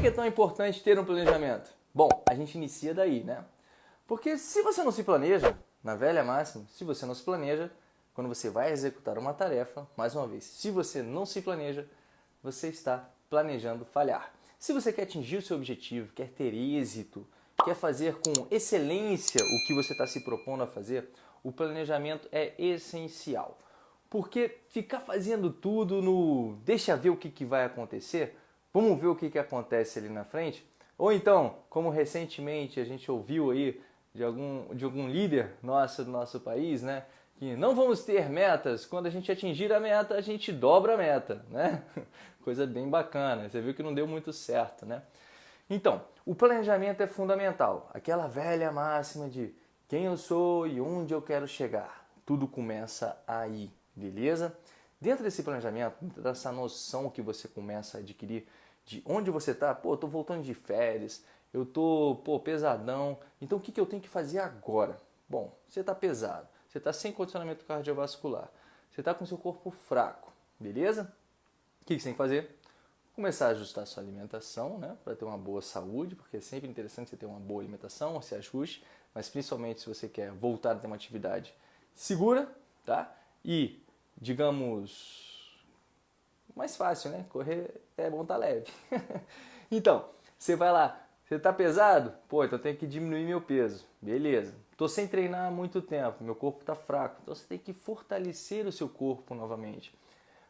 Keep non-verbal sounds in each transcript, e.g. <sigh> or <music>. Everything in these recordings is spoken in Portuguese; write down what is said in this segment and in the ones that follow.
que é tão importante ter um planejamento? Bom, a gente inicia daí, né? Porque se você não se planeja, na velha máxima, se você não se planeja, quando você vai executar uma tarefa, mais uma vez, se você não se planeja, você está planejando falhar. Se você quer atingir o seu objetivo, quer ter êxito, quer fazer com excelência o que você está se propondo a fazer, o planejamento é essencial. Porque ficar fazendo tudo no deixa ver o que, que vai acontecer, vamos ver o que, que acontece ali na frente, ou então, como recentemente a gente ouviu aí de algum, de algum líder nosso do nosso país, né? Que não vamos ter metas, quando a gente atingir a meta, a gente dobra a meta, né? <laughs> Coisa bem bacana, você viu que não deu muito certo, né? Então, o planejamento é fundamental. Aquela velha máxima de quem eu sou e onde eu quero chegar. Tudo começa aí, beleza? Dentro desse planejamento, dessa noção que você começa a adquirir de onde você está, pô, tô voltando de férias, eu tô, pô, pesadão. Então o que, que eu tenho que fazer agora? Bom, você está pesado, você está sem condicionamento cardiovascular, você está com seu corpo fraco, beleza? O que, que você tem que fazer? Começar a ajustar a sua alimentação, né? Para ter uma boa saúde, porque é sempre interessante você ter uma boa alimentação, se ajuste, mas principalmente se você quer voltar a ter uma atividade segura, tá? E, digamos, mais fácil, né? Correr é bom tá leve. <laughs> então, você vai lá, você está pesado? Pô, então eu tenho que diminuir meu peso. Beleza. Estou sem treinar há muito tempo, meu corpo está fraco. Então você tem que fortalecer o seu corpo novamente.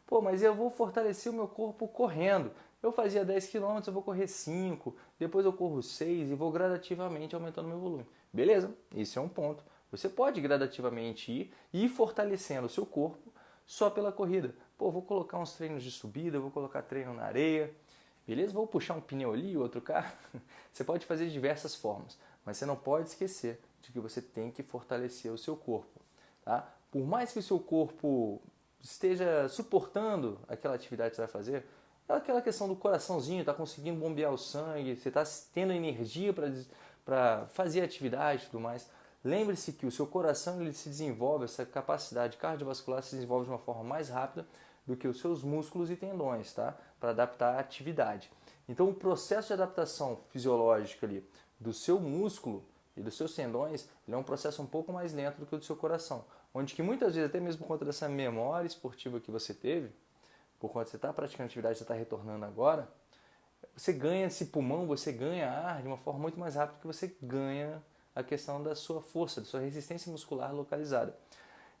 Pô, mas eu vou fortalecer o meu corpo correndo. Eu fazia 10 km, eu vou correr 5, depois eu corro 6 e vou gradativamente aumentando meu volume. Beleza, esse é um ponto. Você pode gradativamente ir e ir fortalecendo o seu corpo só pela corrida. Pô, vou colocar uns treinos de subida, vou colocar treino na areia, Beleza? Vou puxar um pneu ali, outro cá. <laughs> Você pode fazer de diversas formas, mas você não pode esquecer de que você tem que fortalecer o seu corpo. Tá? Por mais que o seu corpo esteja suportando aquela atividade que você vai fazer, é aquela questão do coraçãozinho, está conseguindo bombear o sangue, você está tendo energia para fazer atividade e tudo mais. Lembre-se que o seu coração ele se desenvolve, essa capacidade cardiovascular se desenvolve de uma forma mais rápida do que os seus músculos e tendões, tá? Para adaptar a atividade. Então, o processo de adaptação fisiológica ali do seu músculo e dos seus tendões é um processo um pouco mais lento do que o do seu coração. Onde que muitas vezes, até mesmo por conta dessa memória esportiva que você teve, por conta de você estar tá praticando atividade, você está retornando agora, você ganha esse pulmão, você ganha ar de uma forma muito mais rápida que você ganha a questão da sua força, da sua resistência muscular localizada.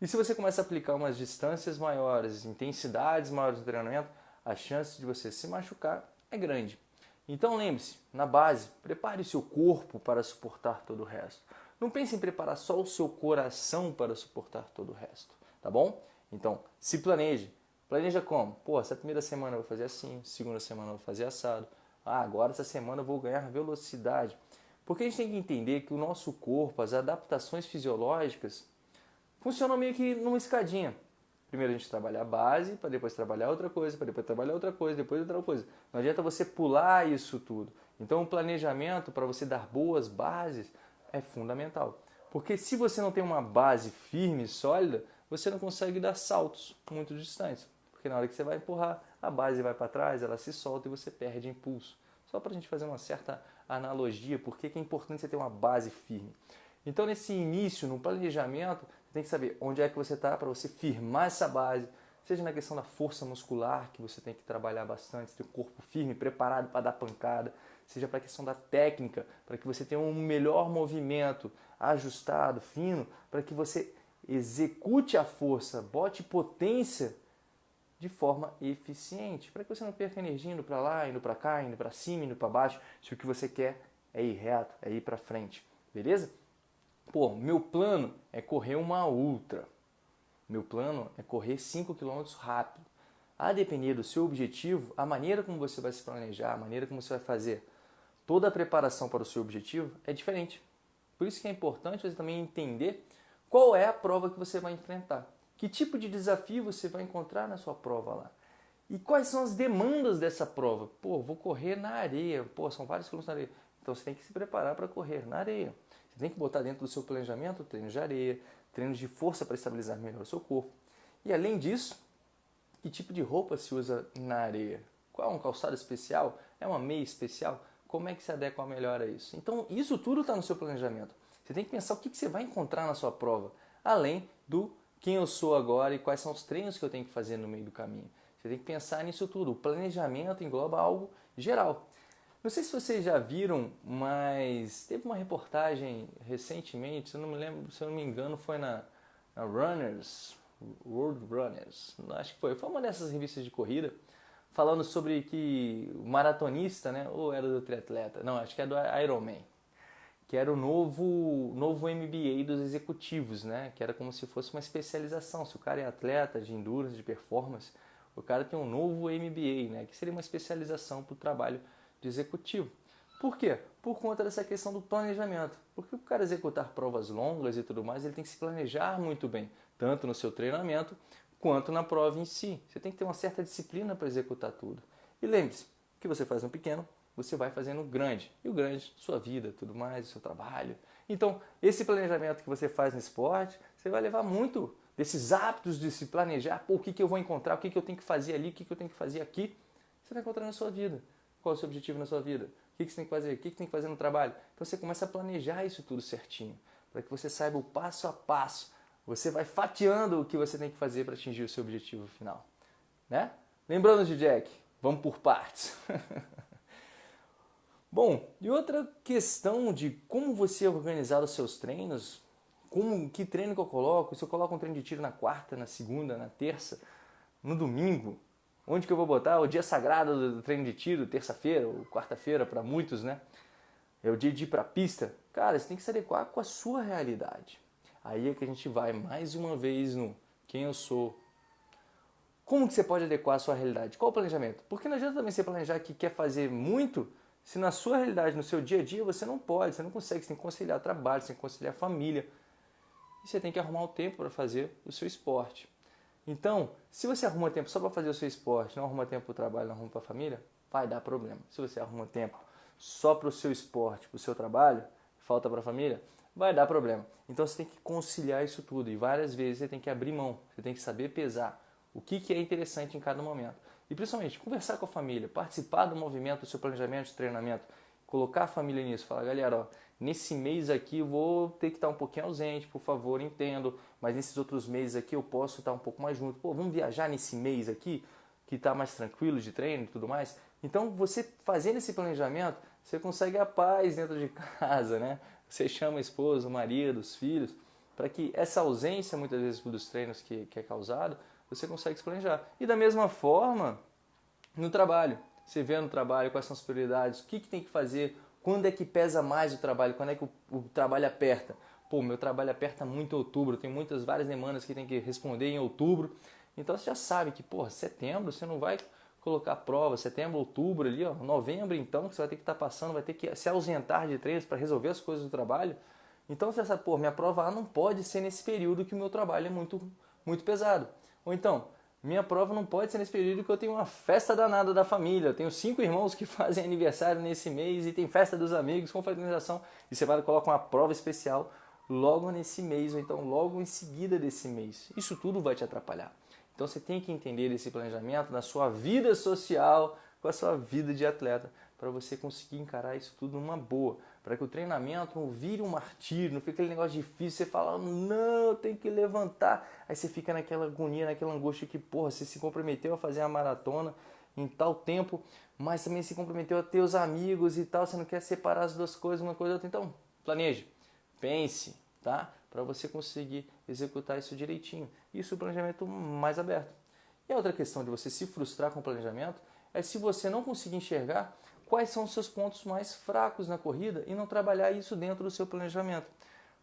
E se você começa a aplicar umas distâncias maiores, intensidades maiores no treinamento, a chance de você se machucar é grande. Então lembre-se, na base, prepare o seu corpo para suportar todo o resto. Não pense em preparar só o seu coração para suportar todo o resto, tá bom? Então, se planeje. Planeja como? Pô, essa primeira semana eu vou fazer assim, segunda semana eu vou fazer assado. Ah, agora essa semana eu vou ganhar velocidade. Porque a gente tem que entender que o nosso corpo, as adaptações fisiológicas, funciona meio que numa escadinha. Primeiro a gente trabalha a base, para depois trabalhar outra coisa, para depois trabalhar outra coisa, depois outra coisa. Não adianta você pular isso tudo. Então o planejamento para você dar boas bases é fundamental. Porque se você não tem uma base firme e sólida, você não consegue dar saltos muito distantes. Porque na hora que você vai empurrar, a base vai para trás, ela se solta e você perde impulso. Só para a gente fazer uma certa analogia, por que é importante você ter uma base firme. Então, nesse início, no planejamento, tem que saber onde é que você está para você firmar essa base, seja na questão da força muscular, que você tem que trabalhar bastante, ter o corpo firme, preparado para dar pancada, seja para a questão da técnica, para que você tenha um melhor movimento ajustado, fino, para que você execute a força, bote potência de forma eficiente, para que você não perca energia indo para lá, indo para cá, indo para cima, indo para baixo, se o que você quer é ir reto, é ir para frente, beleza? Pô, meu plano é correr uma ultra. Meu plano é correr 5 km rápido. A depender do seu objetivo, a maneira como você vai se planejar, a maneira como você vai fazer toda a preparação para o seu objetivo é diferente. Por isso que é importante você também entender qual é a prova que você vai enfrentar. Que tipo de desafio você vai encontrar na sua prova lá? E quais são as demandas dessa prova? Pô, vou correr na areia. Pô, são vários quilômetros na areia. Então você tem que se preparar para correr na areia. Você tem que botar dentro do seu planejamento treinos de areia, treinos de força para estabilizar melhor o seu corpo. E além disso, que tipo de roupa se usa na areia? Qual é um calçado especial? É uma meia especial? Como é que se adequa melhor a isso? Então, isso tudo está no seu planejamento. Você tem que pensar o que você vai encontrar na sua prova, além do quem eu sou agora e quais são os treinos que eu tenho que fazer no meio do caminho. Você tem que pensar nisso tudo. O planejamento engloba algo geral. Não sei se vocês já viram, mas teve uma reportagem recentemente, se eu não me lembro, se eu não me engano, foi na, na Runners, World Runners, acho que foi, foi uma dessas revistas de corrida, falando sobre que o maratonista, né, ou era do triatleta, não, acho que é do Ironman, que era o novo, novo MBA dos executivos, né, que era como se fosse uma especialização, se o cara é atleta de endurance, de performance, o cara tem um novo MBA, né, que seria uma especialização para o trabalho de executivo. Por quê? Por conta dessa questão do planejamento. Porque o cara executar provas longas e tudo mais, ele tem que se planejar muito bem, tanto no seu treinamento quanto na prova em si. Você tem que ter uma certa disciplina para executar tudo. E lembre-se, que você faz no pequeno, você vai fazendo grande. E o grande, sua vida, tudo mais, seu trabalho. Então, esse planejamento que você faz no esporte, você vai levar muito desses hábitos de se planejar, pô, o que, que eu vou encontrar, o que, que eu tenho que fazer ali, o que, que eu tenho que fazer aqui, você vai encontrar na sua vida. Qual é o seu objetivo na sua vida? O que, que você tem que fazer? O que, que tem que fazer no trabalho? Então você começa a planejar isso tudo certinho, para que você saiba o passo a passo. Você vai fatiando o que você tem que fazer para atingir o seu objetivo final. Né? Lembrando de Jack, vamos por partes. <laughs> Bom, e outra questão de como você organizar os seus treinos, como que treino que eu coloco, se eu coloco um treino de tiro na quarta, na segunda, na terça, no domingo, onde que eu vou botar o dia sagrado do treino de tiro, terça-feira ou quarta-feira para muitos, né? É o dia de ir para a pista. Cara, você tem que se adequar com a sua realidade. Aí é que a gente vai mais uma vez no quem eu sou. Como que você pode adequar a sua realidade? Qual o planejamento? Porque não adianta também você planejar que quer fazer muito se na sua realidade, no seu dia a dia, você não pode, você não consegue, você tem que conciliar trabalho, você tem que conciliar família. E você tem que arrumar o tempo para fazer o seu esporte. Então, se você arruma tempo só para fazer o seu esporte, não arruma tempo para o trabalho, não arruma para a família, vai dar problema. Se você arruma tempo só para o seu esporte, para o seu trabalho, falta para a família, vai dar problema. Então você tem que conciliar isso tudo e várias vezes você tem que abrir mão, você tem que saber pesar o que, que é interessante em cada momento. E principalmente conversar com a família, participar do movimento do seu planejamento de treinamento, colocar a família nisso, falar, galera, ó, nesse mês aqui vou ter que estar um pouquinho ausente, por favor, entendo, mas nesses outros meses aqui eu posso estar um pouco mais junto. Pô, vamos viajar nesse mês aqui, que está mais tranquilo de treino e tudo mais. Então, você fazendo esse planejamento, você consegue a paz dentro de <laughs> casa, né? Você chama a esposa, o marido, os filhos, para que essa ausência, muitas vezes, dos treinos que, que é causado, você consegue se planejar. E da mesma forma, no trabalho. Você vê no trabalho quais são as prioridades, o que, que tem que fazer, quando é que pesa mais o trabalho? Quando é que o, o trabalho aperta? Pô, meu trabalho aperta muito em outubro, tem muitas, várias demandas que tem que responder em outubro. Então você já sabe que, porra, setembro você não vai colocar prova, setembro, outubro ali, ó, novembro então, que você vai ter que estar tá passando, vai ter que se ausentar de treinos para resolver as coisas do trabalho. Então você sabe, pô, minha prova A não pode ser nesse período que o meu trabalho é muito, muito pesado. Ou então, minha prova não pode ser nesse período que eu tenho uma festa danada da família. Eu tenho cinco irmãos que <laughs> fazem aniversário nesse mês e tem festa dos amigos, confraternização. E você vai colocar uma prova especial logo nesse mês, ou então logo em seguida desse mês. Isso tudo vai te atrapalhar. Então você tem que entender esse planejamento na sua vida social, com a sua vida de atleta, para você conseguir encarar isso tudo numa boa para que o treinamento não vire um martírio, não fique aquele negócio difícil, você fala, não, tem que levantar. Aí você fica naquela agonia, naquela angústia que, porra, você se comprometeu a fazer a maratona em tal tempo, mas também se comprometeu a ter os amigos e tal, você não quer separar as duas coisas, uma coisa outra. Então, planeje, pense, tá? Para você conseguir executar isso direitinho. Isso é o planejamento mais aberto. E a outra questão de você se frustrar com o planejamento é se você não conseguir enxergar quais são os seus pontos mais fracos na corrida e não trabalhar isso dentro do seu planejamento.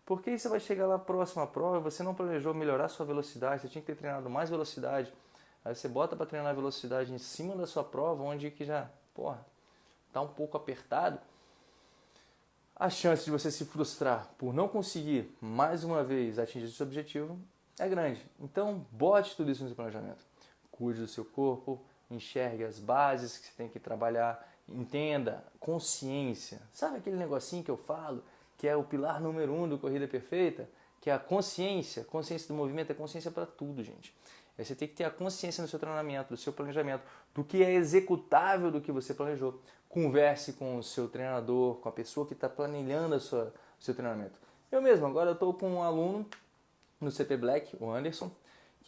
Porque aí você vai chegar lá próximo à prova, você não planejou melhorar sua velocidade, você tinha que ter treinado mais velocidade. Aí você bota para treinar a velocidade em cima da sua prova, onde que já, porra, tá um pouco apertado. A chance de você se frustrar por não conseguir mais uma vez atingir seu objetivo é grande. Então, bote tudo isso no seu planejamento. Cuide do seu corpo, enxergue as bases que você tem que trabalhar, entenda, consciência. Sabe aquele negocinho que eu falo, que é o pilar número um do Corrida Perfeita? Que é a consciência. Consciência do movimento é consciência para tudo, gente. Aí você tem que ter a consciência no seu treinamento, do seu planejamento, do que é executável do que você planejou. Converse com o seu treinador, com a pessoa que está planejando o seu treinamento. Eu mesmo, agora eu estou com um aluno no CP Black, o Anderson,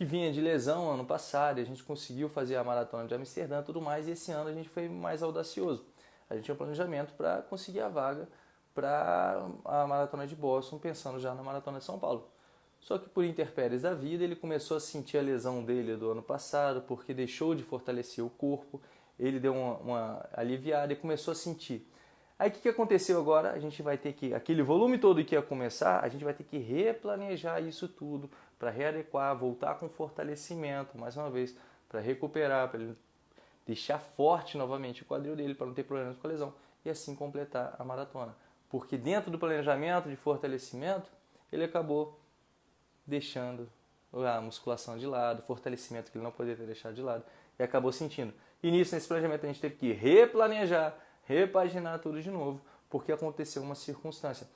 que vinha de lesão ano passado a gente conseguiu fazer a maratona de Amsterdã e tudo mais, e esse ano a gente foi mais audacioso. A gente tinha um planejamento para conseguir a vaga para a maratona de Boston, pensando já na maratona de São Paulo. Só que por interpéries da vida, ele começou a sentir a lesão dele do ano passado, porque deixou de fortalecer o corpo, ele deu uma, uma aliviada e começou a sentir. Aí o que, que aconteceu agora? A gente vai ter que, aquele volume todo que ia começar, a gente vai ter que replanejar isso tudo para readequar, voltar com fortalecimento, mais uma vez, para recuperar, para ele deixar forte novamente o quadril dele, para não ter problemas com a lesão, e assim completar a maratona. Porque dentro do planejamento de fortalecimento, ele acabou deixando a musculação de lado, fortalecimento que ele não poderia ter deixado de lado, e acabou sentindo. E nisso, nesse planejamento, a gente teve que replanejar, repaginar tudo de novo, porque aconteceu uma circunstância.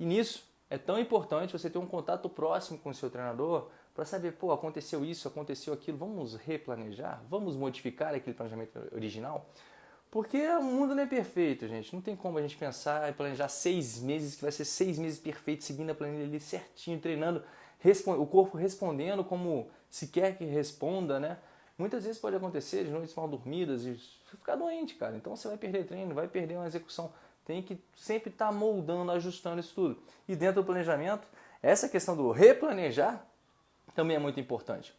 E nisso, é tão importante você ter um contato próximo com o seu treinador para saber, pô, aconteceu isso, aconteceu aquilo, vamos replanejar, vamos modificar aquele planejamento original. Porque o mundo não é perfeito, gente. Não tem como a gente pensar e planejar seis meses, que vai ser seis meses perfeitos, seguindo a planilha ali certinho, treinando, o corpo respondendo como se quer que responda, né? Muitas vezes pode acontecer de noites mal dormidas e ficar doente, cara. Então você vai perder treino, vai perder uma execução. Tem que sempre estar tá moldando, ajustando isso tudo. E dentro do planejamento, essa questão do replanejar também é muito importante.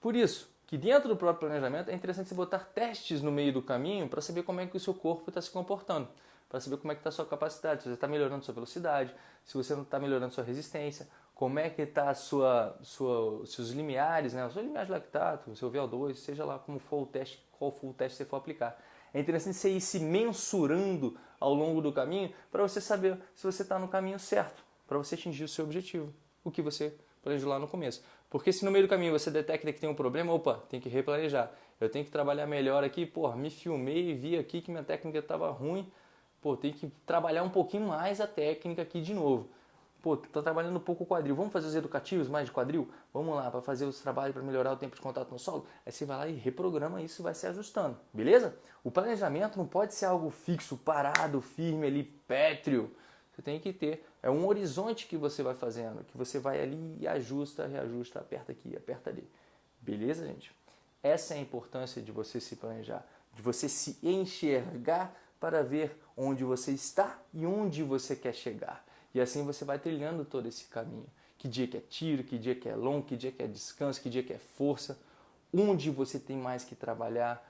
Por isso, que dentro do próprio planejamento é interessante você botar testes no meio do caminho para saber como é que o seu corpo está se comportando, para saber como é que está a sua capacidade, se você está melhorando sua velocidade, se você não está melhorando sua resistência, como é que está sua, sua, seus limiares, né? os seus limiares de lactato, o seu VO2, seja lá como for o teste, qual for o teste que você for aplicar. É interessante você ir se mensurando ao longo do caminho para você saber se você está no caminho certo, para você atingir o seu objetivo, o que você planejou lá no começo. Porque se no meio do caminho você detecta que tem um problema, opa, tem que replanejar. Eu tenho que trabalhar melhor aqui, pô, me filmei e vi aqui que minha técnica estava ruim, pô, tem que trabalhar um pouquinho mais a técnica aqui de novo. Pô, tô trabalhando um pouco o quadril, vamos fazer os educativos mais de quadril? Vamos lá, para fazer os trabalhos para melhorar o tempo de contato no solo? Aí você vai lá e reprograma isso e vai se ajustando, beleza? O planejamento não pode ser algo fixo, parado, firme ali, pétreo. Você tem que ter, é um horizonte que você vai fazendo, que você vai ali e ajusta, reajusta, aperta aqui, aperta ali. Beleza, gente? Essa é a importância de você se planejar, de você se enxergar para ver onde você está e onde você quer chegar. E assim você vai trilhando todo esse caminho. Que dia que é tiro, que dia que é longo, que dia que é descanso, que dia que é força. Onde você tem mais que trabalhar.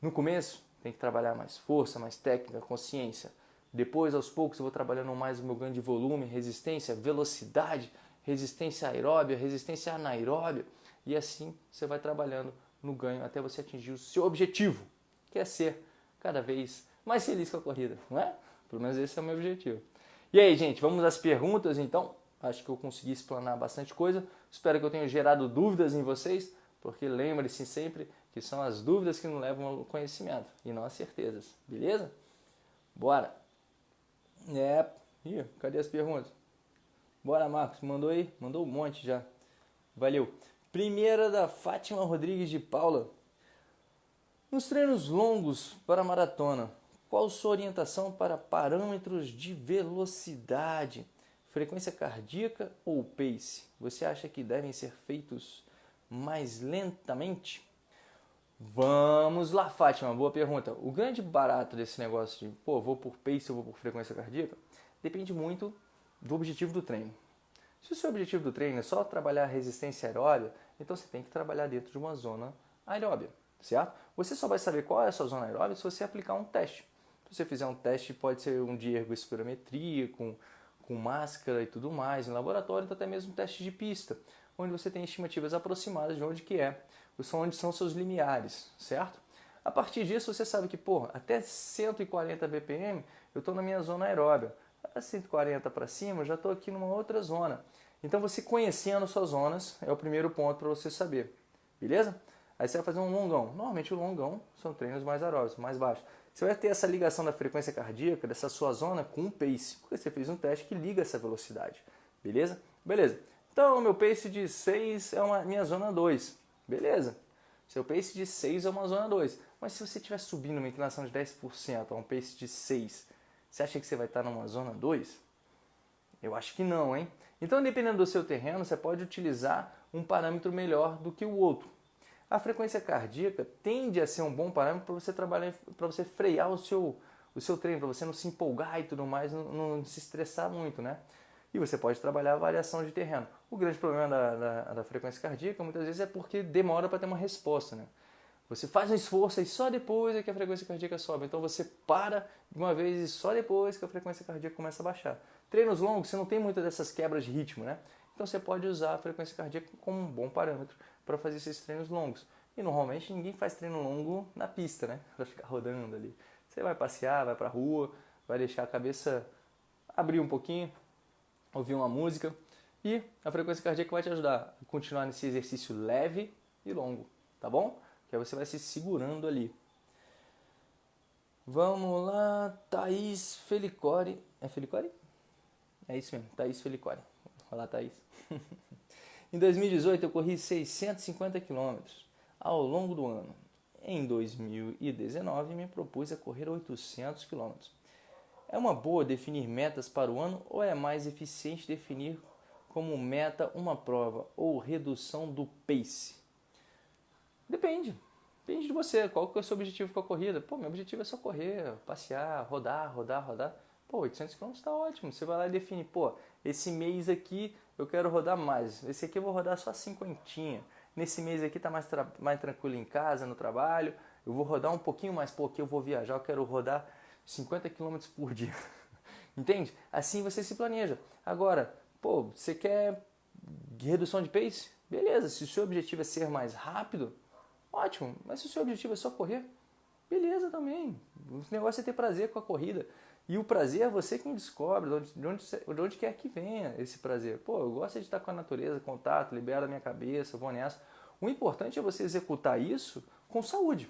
No começo, tem que trabalhar mais força, mais técnica, consciência. Depois, aos poucos, eu vou trabalhando mais o meu ganho de volume, resistência, velocidade, resistência aeróbia, resistência anaeróbia. E assim você vai trabalhando no ganho até você atingir o seu objetivo, que é ser cada vez mais feliz com a corrida, não é? Pelo menos esse é o meu objetivo. E aí, gente, vamos às perguntas então? Acho que eu consegui explanar bastante coisa. Espero que eu tenha gerado dúvidas em vocês, porque lembre-se sempre que são as dúvidas que nos levam ao conhecimento e não as certezas, beleza? Bora! É. Ih, cadê as perguntas? Bora, Marcos. Mandou aí? Mandou um monte já. Valeu. Primeira da Fátima Rodrigues de Paula. Nos treinos longos para maratona, qual sua orientação para parâmetros de velocidade? Frequência cardíaca ou pace? Você acha que devem ser feitos mais lentamente? Vamos lá, Fátima, boa pergunta. O grande barato desse negócio de, pô, vou por pace ou vou por frequência cardíaca, depende muito do objetivo do treino. Se o seu objetivo do treino é só trabalhar resistência aeróbia, então você tem que trabalhar dentro de uma zona aeróbia, certo? Você só vai saber qual é a sua zona aeróbia se você aplicar um teste. Se você fizer um teste, pode ser um de ergospirometria, com, com máscara e tudo mais, em laboratório, então até mesmo um teste de pista, onde você tem estimativas aproximadas de onde que é onde são seus limiares, certo? A partir disso você sabe que, pô, até 140 BPM eu estou na minha zona aeróbia. A 140 para cima eu já estou aqui numa outra zona. Então você conhecendo suas zonas é o primeiro ponto para você saber, beleza? Aí você vai fazer um longão. Normalmente o longão são treinos mais aeróbicos, mais baixos. Você vai ter essa ligação da frequência cardíaca, dessa sua zona com o pace, porque você fez um teste que liga essa velocidade, beleza? Beleza. Então meu pace de 6 é uma minha zona 2. beleza. Seu pace de 6 é uma zona 2. Mas se você estiver subindo uma inclinação de 10% a um pace de 6, você acha que você vai estar numa zona 2? Eu acho que não, hein? Então, dependendo do seu terreno, você pode utilizar um parâmetro melhor do que o outro. A frequência cardíaca tende a ser um bom parâmetro para você trabalhar, para você frear o seu, o seu treino, para você não se empolgar e tudo mais, não, não, se estressar muito, né? E você pode trabalhar a variação de terreno. O grande problema da, da, da frequência cardíaca muitas vezes é porque demora para ter uma resposta, né? Você faz um esforço e só depois é que a frequência cardíaca sobe. Então você para de uma vez e só depois que a frequência cardíaca começa a baixar. Treinos longos, você não tem muitas dessas quebras de ritmo, né? Então você pode usar a frequência cardíaca como um bom parâmetro para fazer esses treinos longos. E normalmente ninguém faz treino longo na pista, né? Para ficar rodando ali. Você vai passear, vai para a rua, vai deixar a cabeça abrir um pouquinho, ouvir uma música e a frequência cardíaca vai te ajudar a continuar nesse exercício leve e longo, tá bom? Que aí você vai se segurando ali. Vamos lá, Thaís Felicore. É Felicore? É isso mesmo, Thaís Felicore. Olá, Thaís. <laughs> em 2018 eu corri 650 quilômetros ao longo do ano. Em 2019 me propus a correr 800 quilômetros. É uma boa definir metas para o ano ou é mais eficiente definir como meta uma prova ou redução do pace? Depende. Depende de você. Qual que é o seu objetivo com a corrida? Pô, meu objetivo é só correr, passear, rodar, rodar, rodar. Pô, 800 km está ótimo. Você vai lá e define, pô, esse mês aqui eu quero rodar mais. Esse aqui eu vou rodar só cinquentinha. Nesse mês aqui tá mais, mais tranquilo em casa, no trabalho. Eu vou rodar um pouquinho mais, porque eu vou viajar, eu quero rodar 50 km por dia. <laughs> Entende? Assim você se planeja. Agora, pô, você quer redução de pace? Beleza, se o seu objetivo é ser mais rápido, ótimo. Mas se o seu objetivo é só correr, beleza também. O negócio é ter prazer com a corrida. E o prazer é você quem descobre, de onde, de onde, de onde quer que venha esse prazer. Pô, eu gosto de estar com a natureza, contato, libera a minha cabeça, vou nessa. O importante é você executar isso com saúde,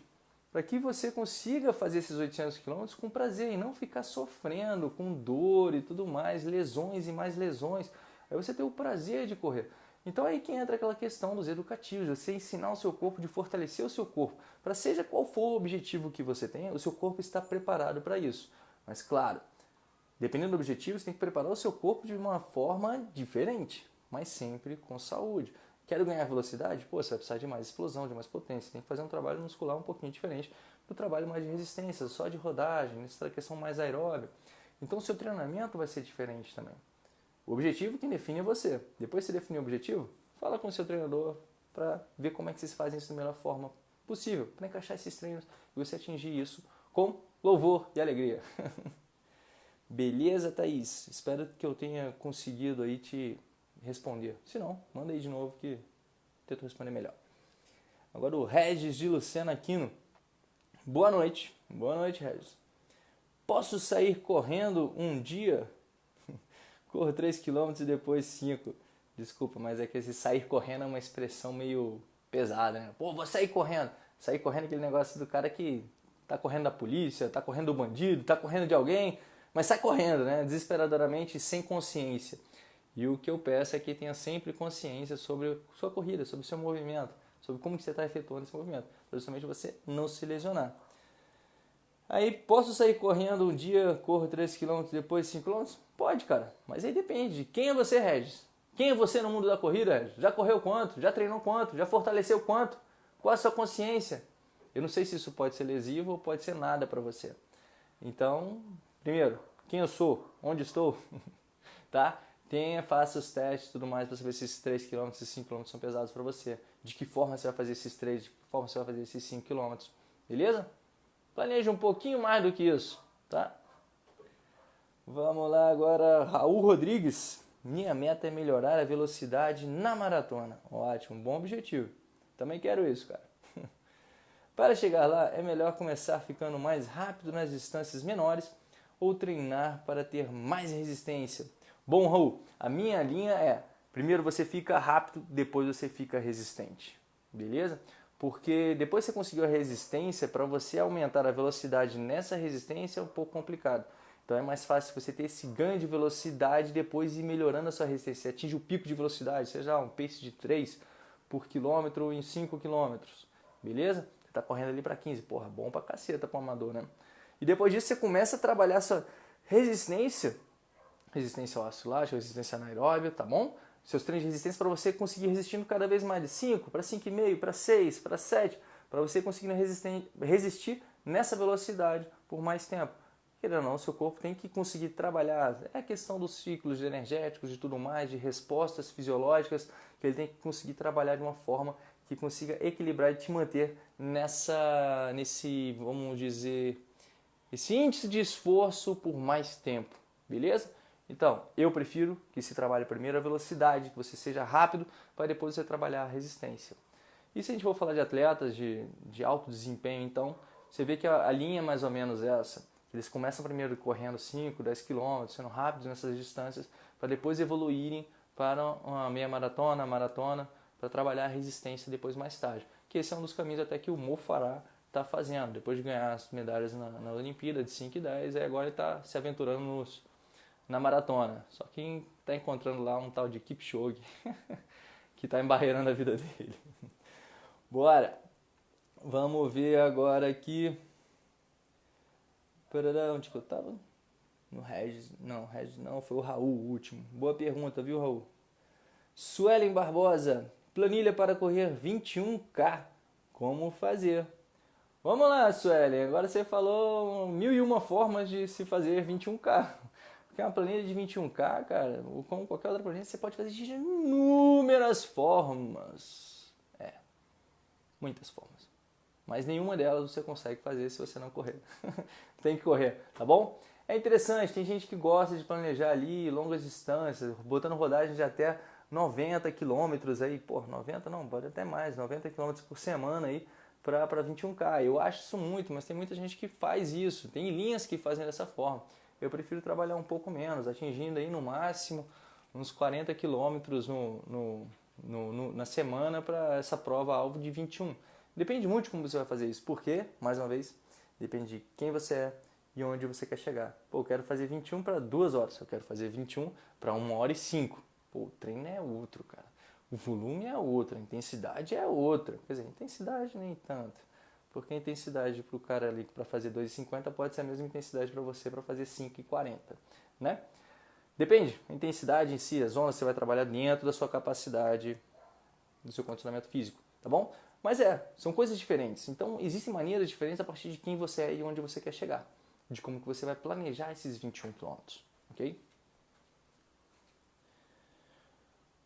para que você consiga fazer esses 800 quilômetros com prazer e não ficar sofrendo com dor e tudo mais, lesões e mais lesões. Aí você tem o prazer de correr. Então aí que entra aquela questão dos educativos, você ensinar o seu corpo de fortalecer o seu corpo, para seja qual for o objetivo que você tenha, o seu corpo está preparado para isso. Mas claro, dependendo do objetivo, você tem que preparar o seu corpo de uma forma diferente, mas sempre com saúde. Quero ganhar velocidade? Pô, você vai precisar de mais explosão, de mais potência. Tem que fazer um trabalho muscular um pouquinho diferente do trabalho mais de resistência, só de rodagem, nessa questão mais aeróbica. Então o seu treinamento vai ser diferente também. O objetivo quem define é você. Depois que você definir o objetivo, fala com o seu treinador para ver como é que vocês fazem isso da melhor forma possível, para encaixar esses treinos e você atingir isso com louvor e alegria. <laughs> Beleza, Thaís? Espero que eu tenha conseguido aí te responder. Se não, manda aí de novo que tento responder melhor. Agora o Regis de Lucena Aquino. Boa noite. Boa noite, Regis. Posso sair correndo um dia? <laughs> Corro 3 km e depois 5. Desculpa, mas é que esse sair correndo é uma expressão meio pesada, né? Pô, vou sair correndo. Sair correndo é aquele negócio do cara que tá correndo da polícia, tá correndo do bandido, tá correndo de alguém, mas sai correndo, né? Desesperadoramente, sem consciência. E o que eu peço é que tenha sempre consciência sobre sua corrida, sobre seu movimento, sobre como que você está efetuando esse movimento, para justamente você não se lesionar. Aí, posso sair correndo um dia, corro 3 km, depois 5 km? Pode, cara, mas aí depende. Quem é você, Regis? Quem é você no mundo da corrida, Regis? Já correu quanto? Já treinou quanto? Já fortaleceu quanto? Qual a sua consciência? Eu não sei se isso pode ser lesivo ou pode ser nada para você. Então, primeiro, quem eu sou? Onde estou? <laughs> tá? Tenha, faça os testes e tudo mais para saber se esses 3 km, esses 5 km são pesados para você. De que forma você vai fazer esses 3, de que forma você vai fazer esses 5 km. Beleza? Planeje um pouquinho mais do que isso, tá? Vamos lá agora, Raul Rodrigues. Minha meta é melhorar a velocidade na maratona. Ótimo, bom objetivo. Também quero isso, cara. Para chegar lá, é melhor começar ficando mais rápido nas distâncias menores ou treinar para ter mais resistência. Bom, Raul, a minha linha é: primeiro você fica rápido, depois você fica resistente. Beleza? Porque depois que você conseguiu a resistência, para você aumentar a velocidade nessa resistência é um pouco complicado. Então é mais fácil você ter esse ganho de velocidade depois ir melhorando a sua resistência. Você atinge o pico de velocidade, seja um pace de 3 por quilômetro em 5 quilômetros, beleza? Está correndo ali para 15, porra, bom pra caceta para amador, né? E depois disso você começa a trabalhar sua resistência, resistência ao ácido lático, resistência anaeróbia, tá bom? Seus treinos de resistência para você conseguir resistindo cada vez mais de 5 para 5,5, para 6, para 7, para você conseguir resistir nessa velocidade por mais tempo. Querendo ou não, seu corpo tem que conseguir trabalhar. É a questão dos ciclos energéticos e tudo mais, de respostas fisiológicas, que ele tem que conseguir trabalhar de uma forma que consiga equilibrar e te manter nessa, nesse, vamos dizer, esse índice de esforço por mais tempo, beleza? Então, eu prefiro que se trabalhe primeiro a velocidade, que você seja rápido, para depois você trabalhar a resistência. E se a gente for falar de atletas de, de alto desempenho, então, você vê que a, a linha é mais ou menos essa. Eles começam primeiro correndo 5, 10 km, sendo rápidos nessas distâncias, para depois evoluírem para uma meia maratona, maratona, para trabalhar a resistência depois mais tarde. Que esse é um dos caminhos até que o Mo Farah está fazendo. Depois de ganhar as medalhas na, na Olimpíada de 5 e 10, aí agora ele está se aventurando nos, na maratona. Só que está encontrando lá um tal de Kipchoge <laughs> que está embarreirando a vida dele. Bora! Vamos ver agora aqui. Parará, onde que eu tava? No Regis. Não, Regis não, foi o Raul o último. Boa pergunta, viu, Raul? Suelen Barbosa, planilha para correr 21K. Como fazer? Vamos lá, Suelen. Agora você falou mil e uma formas de se fazer 21K. Porque uma planilha de 21K, cara, ou como qualquer outra planilha, você pode fazer de inúmeras formas. É, muitas formas. Mas nenhuma delas você consegue fazer se você não correr. <laughs> tem que correr, tá bom? É interessante, tem gente que gosta de planejar ali longas distâncias, botando rodagem de até 90 quilômetros aí, pô, 90 não, pode até mais, 90 quilômetros por semana aí, para 21K. Eu acho isso muito, mas tem muita gente que faz isso. Tem linhas que fazem dessa forma. Eu prefiro trabalhar um pouco menos, atingindo aí no máximo uns 40 quilômetros no, no, no, no, na semana para essa prova alvo de 21. Depende muito de como você vai fazer isso. Porque, mais uma vez, depende de quem você é e onde você quer chegar. Pô, eu quero fazer 21 para 2 horas, eu quero fazer 21 para 1 hora e 5. Pô, o treino é outro, cara. O volume é outro, a intensidade é outra. Quer dizer, intensidade nem tanto. Porque a intensidade para o cara ali para fazer 2,50 pode ser a mesma intensidade para você para fazer 5,40, né? Depende, a intensidade em si, as zonas você vai trabalhar dentro da sua capacidade, do seu condicionamento físico, tá bom? Mas é, são coisas diferentes. Então existem maneiras diferentes a partir de quem você é e onde você quer chegar, de como que você vai planejar esses 21 quilômetros, ok?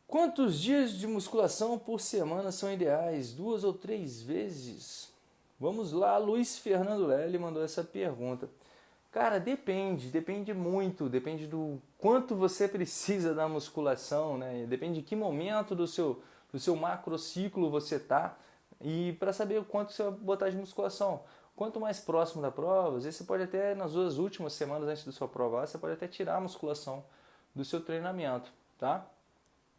Quantos dias de musculação por semana são ideais? Duas ou três vezes? Vamos lá, Luiz Fernando Lely mandou essa pergunta. Cara, depende, depende muito, depende do quanto você precisa da musculação, né? Depende de que momento do seu, do seu macrociclo você tá e para saber o quanto você vai botar de musculação. Quanto mais próximo da prova, às vezes você pode até, nas duas últimas semanas antes da sua prova, você pode até tirar a musculação do seu treinamento, tá?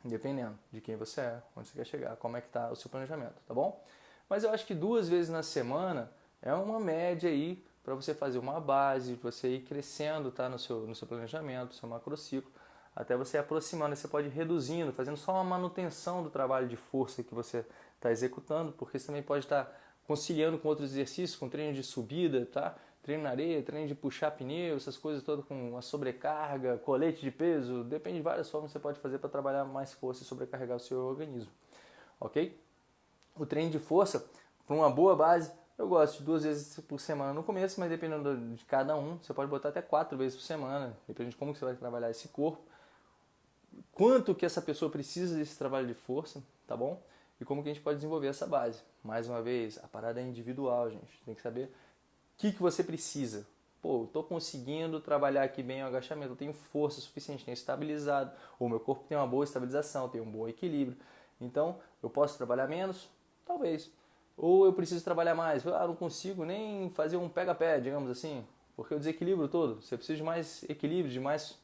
Dependendo de quem você é, onde você quer chegar, como é que está o seu planejamento, tá bom? Mas eu acho que duas vezes na semana é uma média aí para você fazer uma base, você ir crescendo tá, no, seu, no seu planejamento, no seu macrociclo, até você aproximando, você pode ir reduzindo, fazendo só uma manutenção do trabalho de força que você está executando, porque você também pode estar tá conciliando com outros exercícios, com treino de subida, tá? Treino na areia, treino de puxar pneu, essas coisas todas com a sobrecarga, colete de peso, depende de várias formas que você pode fazer para trabalhar mais força e sobrecarregar o seu organismo, ok? O treino de força, para uma boa base, eu gosto de duas vezes por semana no começo, mas dependendo de cada um, você pode botar até quatro vezes por semana, depende de como você vai trabalhar esse corpo, quanto que essa pessoa precisa desse trabalho de força, tá bom? E como que a gente pode desenvolver essa base. Mais uma vez, a parada é individual, gente. Tem que saber que, que você precisa? Pô, estou conseguindo trabalhar aqui bem o agachamento, eu tenho força suficiente, tenho estabilizado, ou meu corpo tem uma boa estabilização, tem um bom equilíbrio. Então, eu posso trabalhar menos? Talvez. Ou eu preciso trabalhar mais? Ah, não consigo nem fazer um pega-pé, digamos assim, porque o desequilíbrio todo. Você precisa de mais equilíbrio, de mais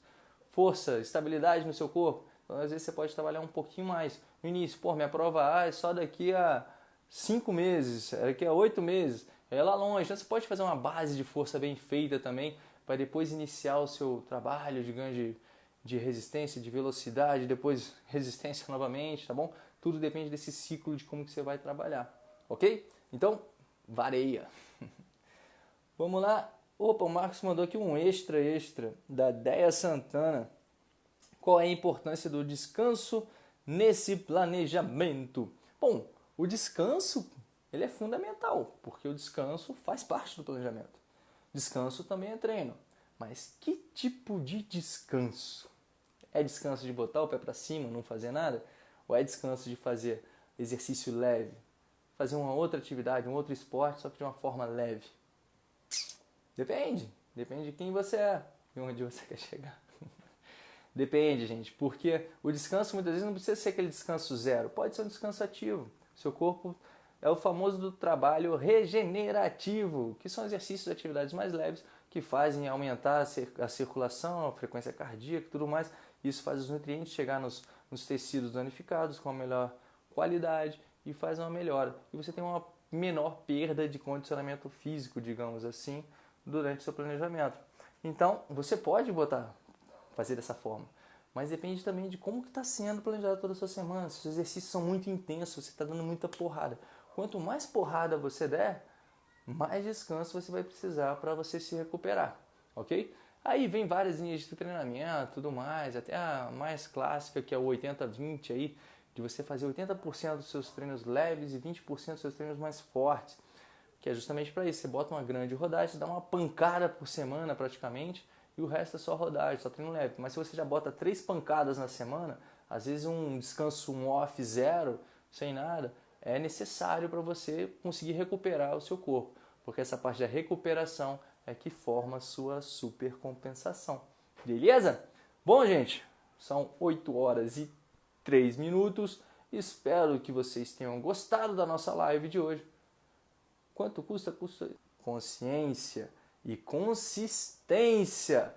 força, estabilidade no seu corpo. Então, às vezes, você pode trabalhar um pouquinho mais. No início, pô, minha prova A é só daqui a cinco meses, é daqui a oito meses é lá longe. Então você pode fazer uma base de força bem feita também para depois iniciar o seu trabalho de ganho de, de resistência, de velocidade, depois <laughs> resistência novamente, tá bom? Tudo depende desse ciclo de como que você vai trabalhar, ok? Então, vareia. <laughs> Vamos lá. Opa, o Marcos mandou aqui um extra extra da Deia Santana. Qual é a importância do descanso nesse planejamento? Bom, o descanso ele é fundamental, porque o descanso faz parte do planejamento. Descanso também é treino. Mas que tipo de descanso? É descanso de botar o pé para cima, não fazer nada? Ou é descanso de fazer exercício leve? Fazer uma outra atividade, um outro esporte, só que de uma forma leve? Depende. Depende de quem você é e onde você <laughs> quer chegar. Depende, gente, porque o descanso muitas vezes não precisa ser aquele descanso zero, pode ser um descanso ativo. Seu corpo é o famoso do trabalho regenerativo, que são exercícios e atividades mais leves que fazem aumentar a circulação, a frequência cardíaca e tudo mais. Isso faz os nutrientes chegar nos, nos tecidos danificados com a melhor qualidade e faz uma melhora. E você tem uma menor perda de condicionamento físico, digamos assim, durante o seu planejamento. Então, você pode botar, fazer dessa forma, mas depende também de como está sendo planejado toda a sua semana. Se os exercícios são muito intensos, você está dando muita porrada. Quanto mais porrada você der, mais descanso você vai precisar para você se recuperar, ok? Aí vem várias linhas de treinamento, tudo mais, até a mais clássica que é o 80-20 aí, de você fazer 80% dos seus treinos leves e 20% dos seus treinos mais fortes, que é justamente para isso. Você bota uma grande rodagem, dá uma pancada por semana praticamente, e o resto é só rodagem, só treino leve. Mas se você já bota três pancadas na semana, às vezes um descanso um off zero, sem nada, é necessário para você conseguir recuperar o seu corpo, porque essa parte da recuperação é que forma a sua supercompensação. Beleza? Bom, gente, são 8 horas e 3 minutos. Espero que vocês tenham gostado da nossa live de hoje. Quanto custa? Custa consciência e consistência.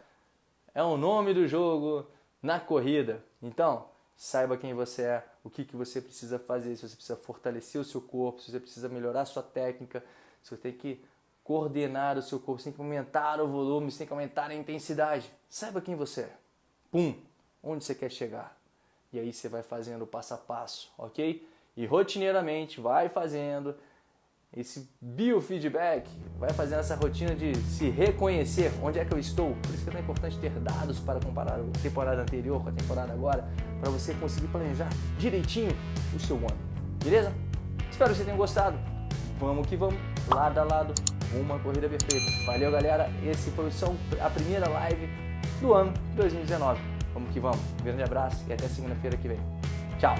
É o nome do jogo na corrida. Então, saiba quem você é, o que, que você precisa fazer, se você precisa fortalecer o seu corpo, se você precisa melhorar a sua técnica, se você tem que coordenar o seu corpo, você tem que aumentar o volume, você tem que aumentar a intensidade. Saiba quem você é. Pum! Onde você quer chegar. E aí você vai fazendo passo a passo, ok? E rotineiramente vai fazendo esse biofeedback, vai fazendo essa rotina de se reconhecer onde é que eu estou. Por isso que é tão importante ter dados para comparar a temporada anterior com a temporada agora, para você conseguir planejar direitinho o seu ano. Beleza? Espero que você tenha gostado. Vamos que vamos, lado a lado, uma corrida perfeita. Valeu, galera. Esse foi só a primeira live do ano 2019. Vamos que vamos. Um grande abraço e até segunda-feira que vem. Tchau!